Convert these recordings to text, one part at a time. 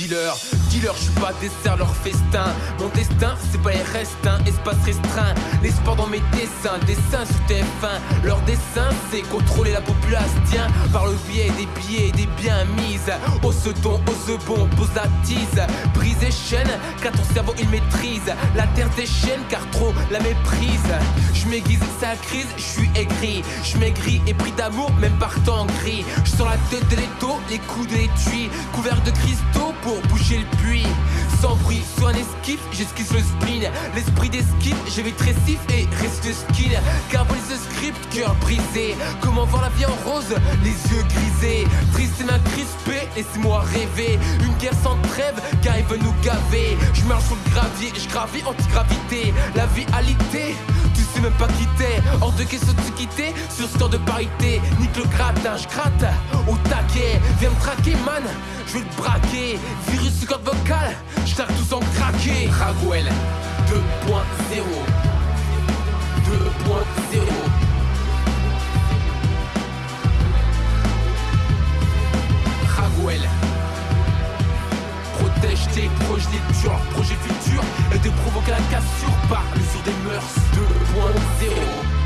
dealer. Dealer, je suis pas dessert leur festin. Mon destin, c'est pas les restants, espace restreint. L'espoir dans mes dessins, dessins sous TF1. Leur dessin, c'est contrôler la population par le biais des billets et des biens mises. Au second, au bon, pose la tise. Brise et chaîne, car ton cerveau il maîtrise. La terre déchaîne, car trop la méprise. Je m'aiguise, ça crise, je suis aigri. Je maigris et pris d'amour, même par temps gris. Je sors la tête de l'étau, les coups de l'étui. Couvert de cristaux pour boucher le puits. Sans bruit, sur un esquive, j'esquisse le spleen. L'esprit d'esquive, je vais tressif et reste skin. Carbonise ce script, cœur brisé. Comment voir la vie en rose, les yeux grisés. Triste et main crispée, laissez-moi rêver. Une guerre sans trêve, car il veut nous gaver. Je marche sur le gravier, je gravis anti-gravité. La vie alité, tu sais même pas quitter. Hors de question de se quitter sur score de parité. Nique le gratin, je gratte au taquet. Viens me traquer, man, je vais le braquer. Virus corde vocale, je tous en craquer. Ragwell 2.0 2.0 cassure par sur des mœurs. 2.0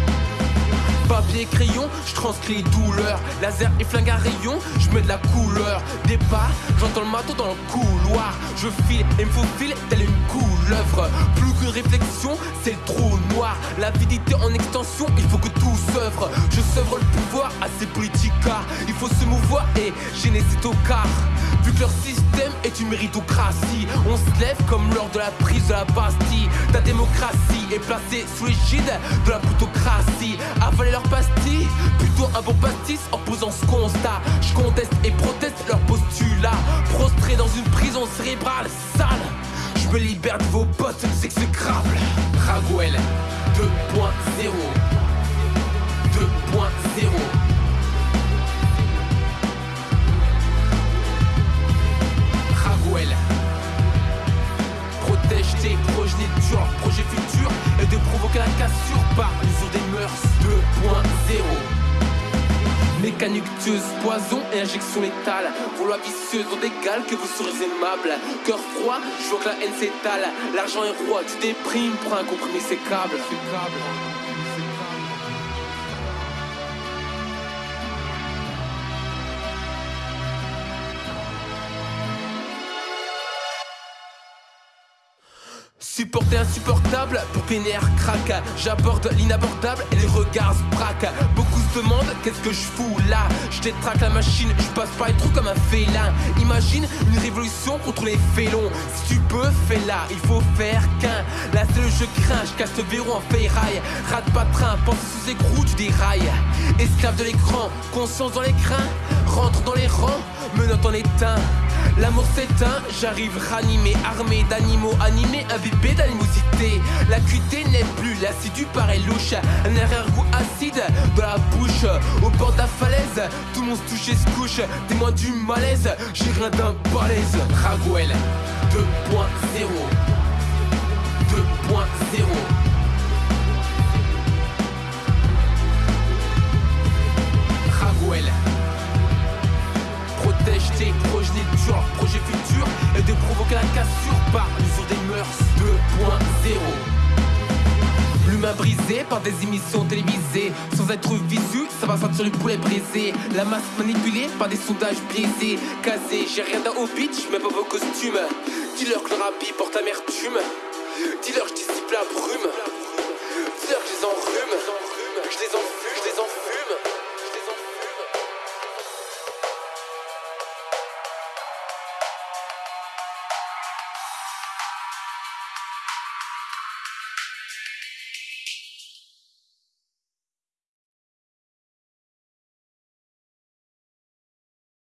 Papier crayon, je transcris douleur. Laser et flingue à rayon, je mets de la couleur. Pas, j'entends le matos dans le couloir. Je file et me faufile telle une couleuvre. Plus qu'une réflexion, c'est le trou noir. L'avidité en extension, il faut que tout s'œuvre. Je s'œuvre le pouvoir à ces politiques Il faut se mouvoir et gêner cet car Vu que leur système est une méritocratie On se lève comme lors de la prise de la Bastille. Ta démocratie est placée sous l'égide de la plutocratie plutôt un bon pastis en posant ce constat. Je conteste et proteste leur postulat. Prostré dans une prison cérébrale sale. Je me libère de vos potes Poison et injection létale. Vos lois vicieuses ont d'égal que vous serez aimable. Cœur froid, je vois que la haine s'étale. L'argent est roi, tu déprimes pour un comprimé sécable Supporter insupportable pour que les nerfs craquent. J'aborde l'inabordable et les regards se braquent. Beaucoup se demandent qu'est-ce que je fous là? Je détraque la machine, je passe par les trous comme un félin. Imagine une révolution contre les félons. Si tu peux, fais-la, il faut faire qu'un. Là c'est le jeu crains, je casse le verrou en ferraille. Rate pas train, pense sous écrou, tu dérailles. Esclave de l'écran, conscience dans les crins Rentre dans les rangs, menotte en éteint L'amour s'éteint, j'arrive ranimé, armé d'animaux animés, imbibé d'animosité. La cuité n'est plus l'assidu paraît louche, un arrière-goût acide dans la bouche. Au bord de la falaise, tout le monde se touche et se couche, témoin du malaise, j'ai rien d'un balèze. Ragwell 2.0 2.0 acheté, projet genre, projet futur, et de provoquer la cassure par l'usure des mœurs. 2.0. L'humain brisé par des émissions télévisées. Sans être visu, ça va sentir le poulet brisé La masse manipulée par des sondages biaisés. Casé, j'ai rien d'un hobbit, j'mets pas vos costumes. Dis-leur que le rapide porte amertume. Dis-leur que je dissipe la brume. Dis-leur que je les enrhume. Je les enfume, je les enfume